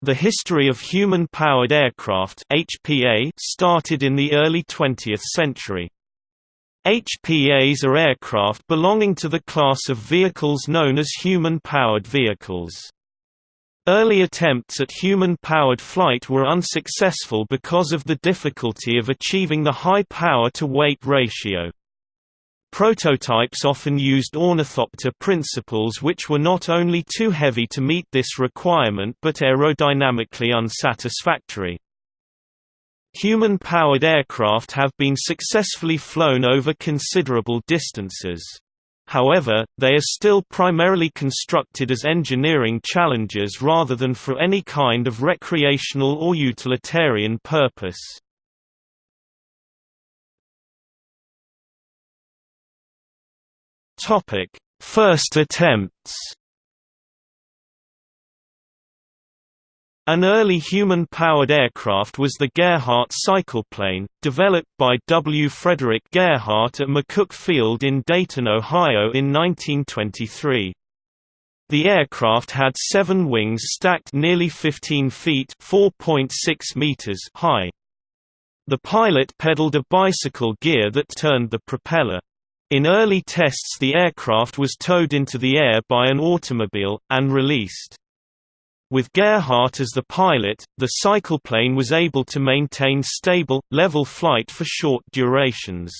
The history of human-powered aircraft HPA started in the early 20th century. HPAs are aircraft belonging to the class of vehicles known as human-powered vehicles. Early attempts at human-powered flight were unsuccessful because of the difficulty of achieving the high power-to-weight ratio. Prototypes often used ornithopter principles which were not only too heavy to meet this requirement but aerodynamically unsatisfactory. Human-powered aircraft have been successfully flown over considerable distances. However, they are still primarily constructed as engineering challenges rather than for any kind of recreational or utilitarian purpose. Topic: First attempts. An early human-powered aircraft was the Gerhardt cycleplane, developed by W. Frederick Gerhardt at McCook Field in Dayton, Ohio in 1923. The aircraft had seven wings stacked nearly 15 feet meters high. The pilot pedaled a bicycle gear that turned the propeller. In early tests the aircraft was towed into the air by an automobile, and released. With Gerhardt as the pilot, the cycleplane was able to maintain stable, level flight for short durations.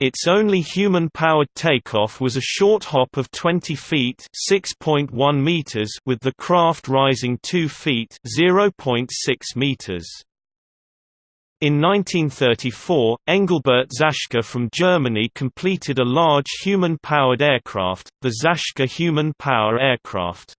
Its only human-powered takeoff was a short hop of 20 feet (6.1 meters) with the craft rising 2 feet (0.6 meters). In 1934, Engelbert Zaschke from Germany completed a large human-powered aircraft, the Zaschke Human Power Aircraft.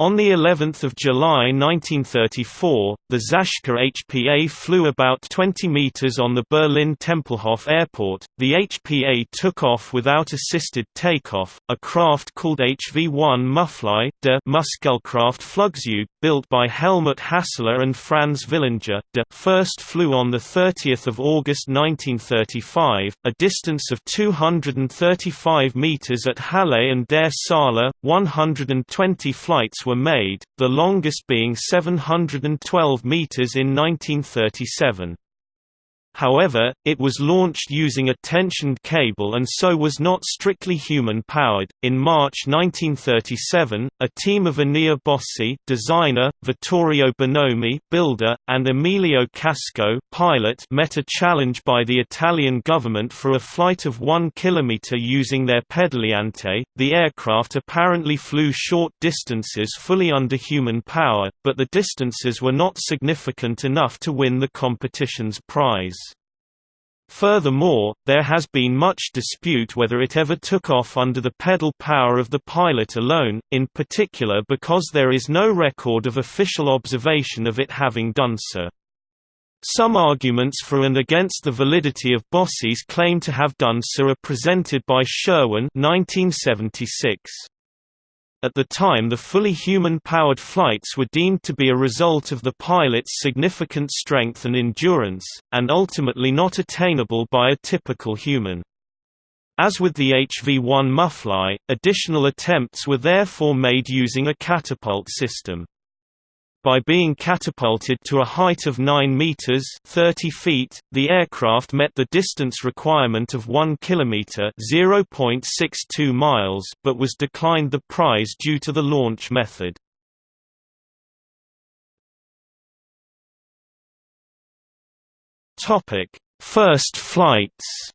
On the 11th of July 1934, the Zaschke HPA flew about 20 meters on the Berlin Tempelhof Airport. The HPA took off without assisted takeoff. A craft called HV-1 Mufli, de Muskelkraft Flugzeug, built by Helmut Hassler and Franz Villinger, de first flew on the 30th of August 1935, a distance of 235 meters at Halle an der Saale. 120 flights were made, the longest being 712 meters in 1937. However, it was launched using a tensioned cable and so was not strictly human-powered. In March 1937, a team of Enea Bossi, designer, Vittorio Bonomi, builder, and Emilio Casco, pilot, met a challenge by the Italian government for a flight of 1 kilometer using their pedaliante. The aircraft apparently flew short distances fully under human power, but the distances were not significant enough to win the competition's prize. Furthermore, there has been much dispute whether it ever took off under the pedal power of the pilot alone, in particular because there is no record of official observation of it having done so. Some arguments for and against the validity of Bossi's claim to have done so are presented by Sherwin 1976. At the time the fully human-powered flights were deemed to be a result of the pilot's significant strength and endurance, and ultimately not attainable by a typical human. As with the HV-1 Mufli, additional attempts were therefore made using a catapult system. By being catapulted to a height of 9 meters (30 feet), the aircraft met the distance requirement of 1 kilometer (0.62 miles), but was declined the prize due to the launch method. Topic: First flights.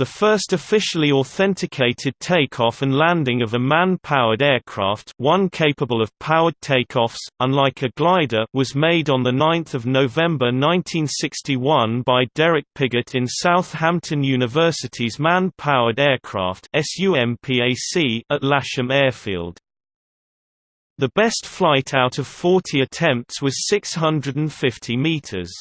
The first officially authenticated takeoff and landing of a man-powered aircraft one capable of powered takeoffs, unlike a glider was made on 9 November 1961 by Derek Piggott in Southampton University's Man-Powered Aircraft at Lasham Airfield. The best flight out of 40 attempts was 650 meters.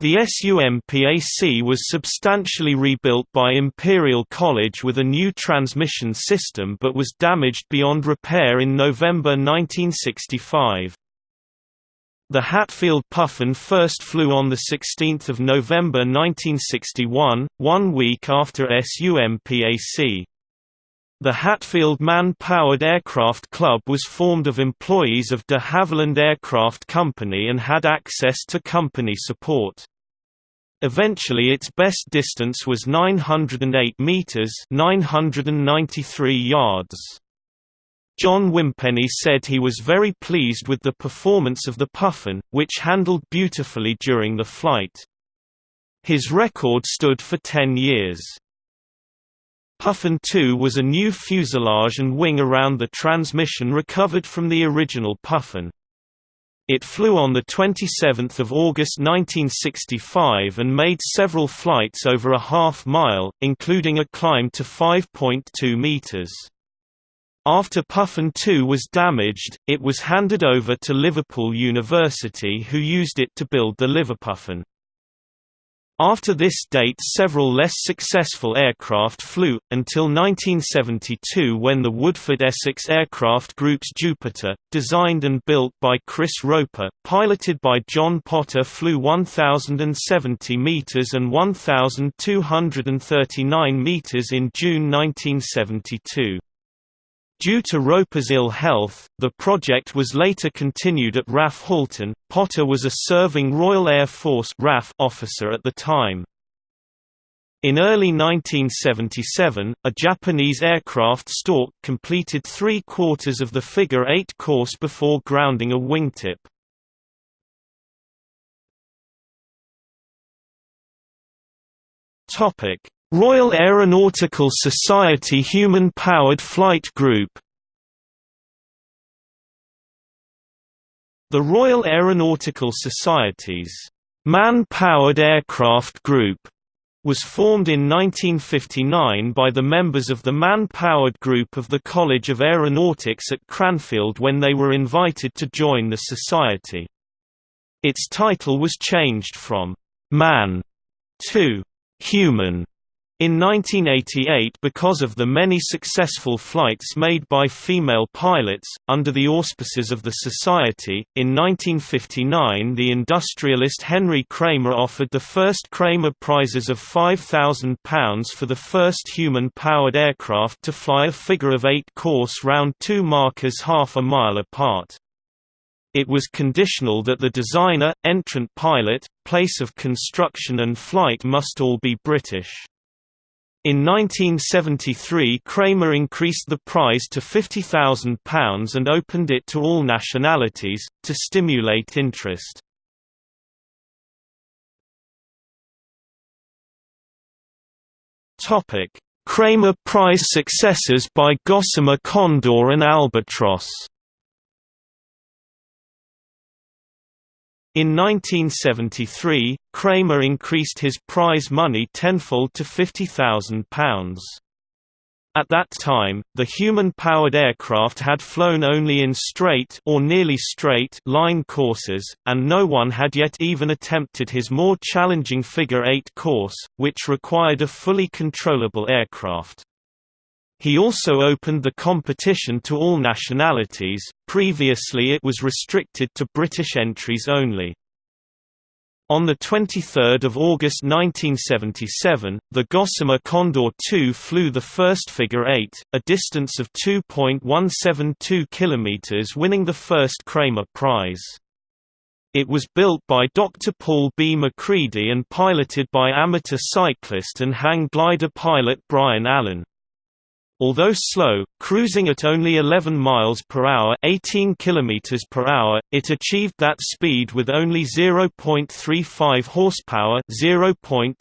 The SUMPAC was substantially rebuilt by Imperial College with a new transmission system but was damaged beyond repair in November 1965. The Hatfield Puffin first flew on 16 November 1961, one week after SUMPAC. The Hatfield Man-Powered Aircraft Club was formed of employees of de Havilland Aircraft Company and had access to company support. Eventually its best distance was 908 meters, 993 yards. John Wimpenny said he was very pleased with the performance of the Puffin, which handled beautifully during the flight. His record stood for 10 years. Puffin 2 was a new fuselage and wing around the transmission recovered from the original Puffin. It flew on 27 August 1965 and made several flights over a half mile, including a climb to 5.2 meters. After Puffin 2 was damaged, it was handed over to Liverpool University who used it to build the Liverpuffin. After this date several less successful aircraft flew, until 1972 when the Woodford Essex Aircraft Group's Jupiter, designed and built by Chris Roper, piloted by John Potter flew 1,070 metres and 1,239 metres in June 1972. Due to Roper's ill health, the project was later continued at RAF Halton. Potter was a serving Royal Air Force RAF officer at the time. In early 1977, a Japanese aircraft Stork completed three quarters of the figure-eight course before grounding a wingtip. Topic: Royal Aeronautical Society Human-Powered Flight Group The Royal Aeronautical Society's Man-Powered Aircraft Group was formed in 1959 by the members of the Man-Powered Group of the College of Aeronautics at Cranfield when they were invited to join the society. Its title was changed from «man» to «human» In 1988 because of the many successful flights made by female pilots, under the auspices of the Society, in 1959 the industrialist Henry Kramer offered the first Kramer Prizes of £5,000 for the first human-powered aircraft to fly a figure-of-eight course round two markers half a mile apart. It was conditional that the designer, entrant pilot, place of construction and flight must all be British. In 1973 Kramer increased the prize to £50,000 and opened it to all nationalities, to stimulate interest. Kramer Prize successors by Gossamer Condor and Albatross In 1973, Kramer increased his prize money tenfold to £50,000. At that time, the human-powered aircraft had flown only in straight or nearly straight line courses, and no one had yet even attempted his more challenging figure-eight course, which required a fully controllable aircraft. He also opened the competition to all nationalities, previously it was restricted to British entries only. On 23 August 1977, the Gossamer Condor II flew the first figure-eight, a distance of 2.172 km winning the first Kramer Prize. It was built by Dr. Paul B. MacCready and piloted by amateur cyclist and hang glider pilot Brian Allen. Although slow, cruising at only 11 miles per hour, 18 kilometers per hour, it achieved that speed with only 0.35 horsepower, 0.26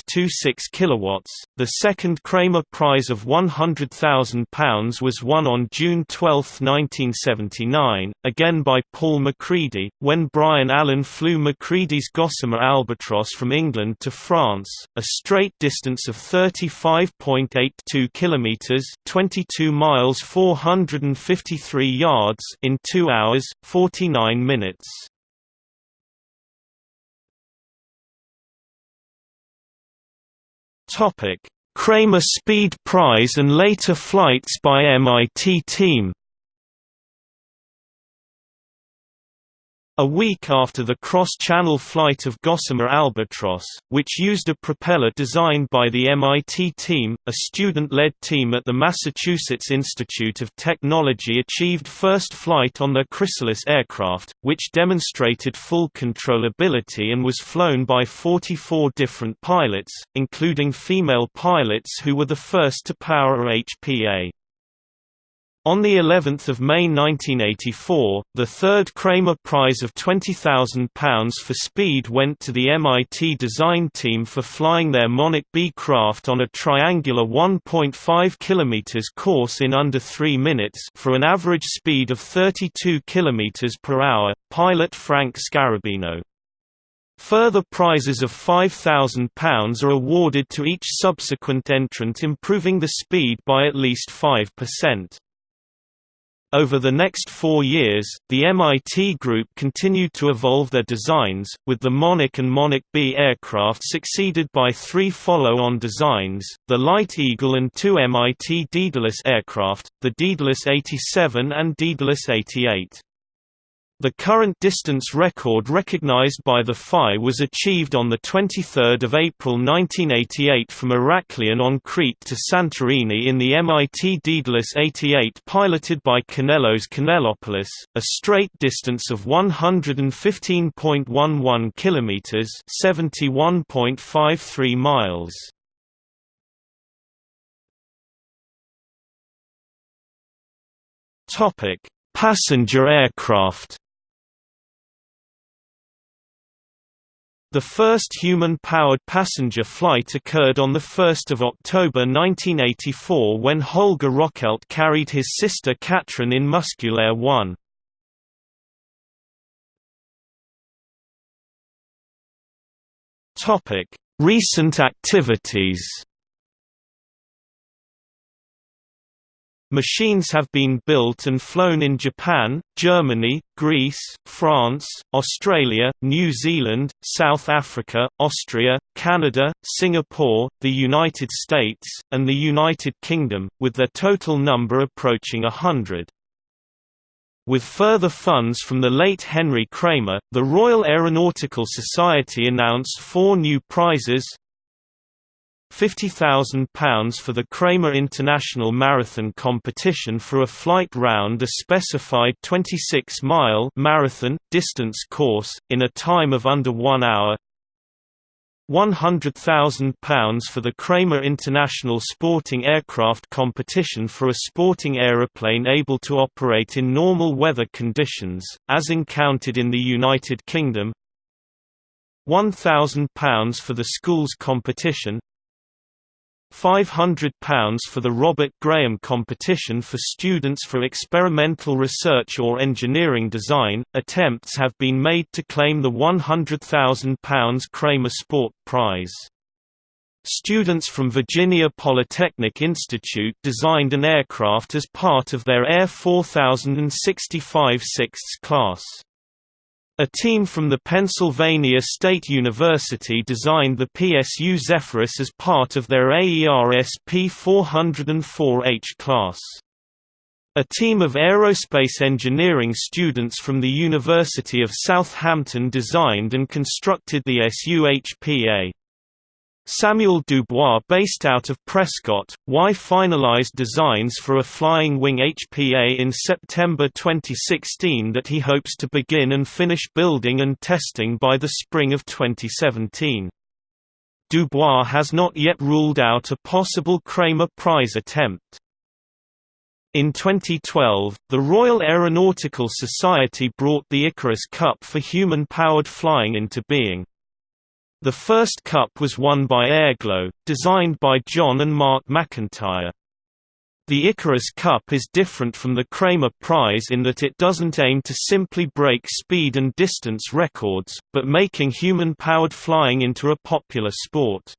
kilowatts. The second Kramer Prize of £100,000 was won on June 12, 1979, again by Paul MacCready, when Brian Allen flew MacCready's Gossamer Albatross from England to France, a straight distance of 35.82 kilometers, 22 miles 453 yards in 2 hours 49 minutes. Topic: Kramer Speed Prize and later flights by MIT team. A week after the cross-channel flight of Gossamer Albatross, which used a propeller designed by the MIT team, a student-led team at the Massachusetts Institute of Technology achieved first flight on their Chrysalis aircraft, which demonstrated full controllability and was flown by 44 different pilots, including female pilots who were the first to power HPA. On the 11th of May 1984, the third Kramer Prize of £20,000 for speed went to the MIT design team for flying their Monarch B craft on a triangular 1.5 km course in under 3 minutes for an average speed of 32 km per hour. Pilot Frank Scarabino. Further prizes of £5,000 are awarded to each subsequent entrant improving the speed by at least 5%. Over the next four years, the MIT group continued to evolve their designs, with the Monarch and Monarch B aircraft succeeded by three follow-on designs, the Light Eagle and two MIT Daedalus aircraft, the Daedalus 87 and Daedalus 88. The current distance record recognized by the FAI was achieved on 23 April 1988 from Heraklion on Crete to Santorini in the MIT Daedalus 88 piloted by Kanellos Kanellopoulos, a straight distance of 115.11 kilometers (71.53 miles). Passenger aircraft The first human-powered passenger flight occurred on 1 October 1984 when Holger Rockelt carried his sister Katrin in Musculair 1. Recent activities Machines have been built and flown in Japan, Germany, Greece, France, Australia, New Zealand, South Africa, Austria, Canada, Singapore, the United States, and the United Kingdom, with their total number approaching a hundred. With further funds from the late Henry Kramer, the Royal Aeronautical Society announced four new prizes, £50,000 for the Kramer International Marathon competition for a flight round a specified 26-mile marathon distance course in a time of under 1 hour. £100,000 for the Kramer International Sporting Aircraft competition for a sporting aeroplane able to operate in normal weather conditions, as encountered in the United Kingdom £1,000 for the schools competition £500 for the Robert Graham competition for students for experimental research or engineering design. Attempts have been made to claim the £100,000 Kramer Sport Prize. Students from Virginia Polytechnic Institute designed an aircraft as part of their Air 4065 6th class. A team from the Pennsylvania State University designed the PSU Zephyrus as part of their AERSP 404H class. A team of aerospace engineering students from the University of Southampton designed and constructed the SUHPA. Samuel Dubois based out of Prescott, Y finalized designs for a flying wing HPA in September 2016 that he hopes to begin and finish building and testing by the spring of 2017. Dubois has not yet ruled out a possible Kramer Prize attempt. In 2012, the Royal Aeronautical Society brought the Icarus Cup for human-powered flying into being. The first cup was won by Airglow, designed by John and Mark McIntyre. The Icarus Cup is different from the Kramer Prize in that it doesn't aim to simply break speed and distance records, but making human-powered flying into a popular sport.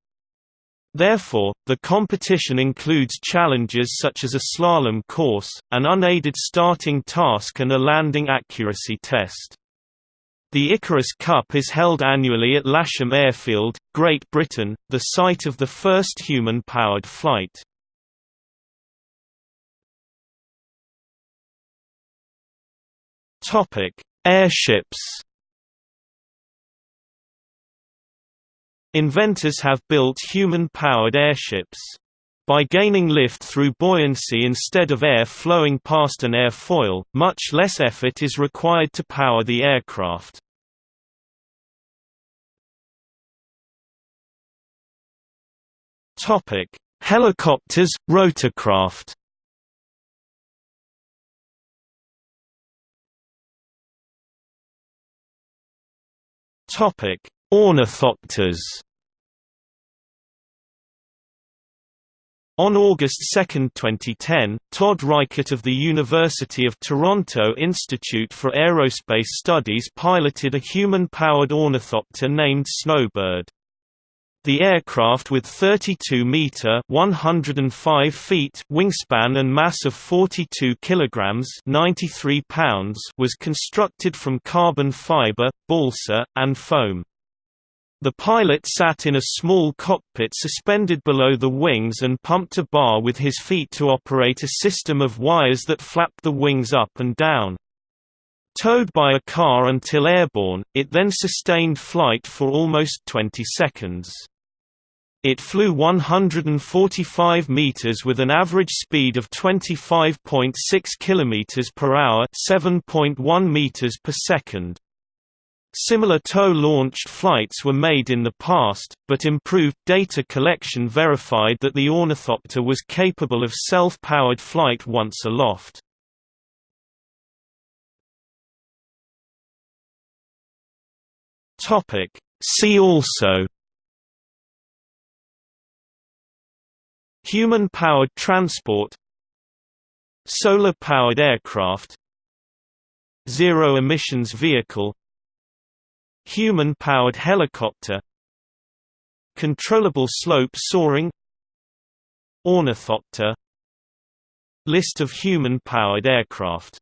Therefore, the competition includes challenges such as a slalom course, an unaided starting task and a landing accuracy test. The Icarus Cup is held annually at Lasham Airfield, Great Britain, the site of the first human-powered flight. Airships Inventors have built human-powered airships. By gaining lift through buoyancy instead of air flowing past an airfoil, much less effort is required to power the aircraft. Topic: Helicopters, rotorcraft. Topic: Ornithopters. On August 2, 2010, Todd Reichert of the University of Toronto Institute for Aerospace Studies piloted a human-powered ornithopter named Snowbird. The aircraft with 32-meter (105 feet) wingspan and mass of 42 kilograms (93 pounds) was constructed from carbon fiber, balsa, and foam. The pilot sat in a small cockpit suspended below the wings and pumped a bar with his feet to operate a system of wires that flapped the wings up and down. Towed by a car until airborne, it then sustained flight for almost 20 seconds. It flew 145 meters with an average speed of 25.6 kilometers per hour, 7.1 meters per second. Similar tow-launched flights were made in the past, but improved data collection verified that the ornithopter was capable of self-powered flight once aloft. See also Human-powered transport Solar-powered aircraft Zero-emissions vehicle Human-powered helicopter Controllable slope soaring Ornithopter List of human-powered aircraft